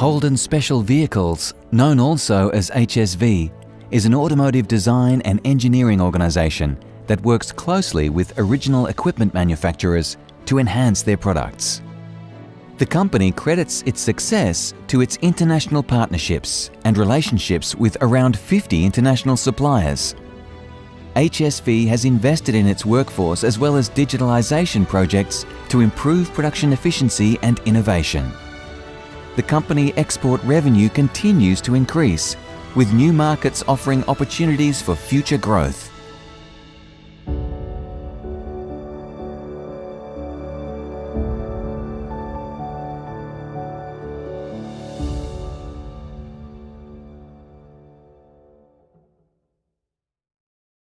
Holden Special Vehicles, known also as HSV, is an automotive design and engineering organisation that works closely with original equipment manufacturers to enhance their products. The company credits its success to its international partnerships and relationships with around 50 international suppliers. HSV has invested in its workforce as well as digitalisation projects to improve production efficiency and innovation. The company export revenue continues to increase, with new markets offering opportunities for future growth.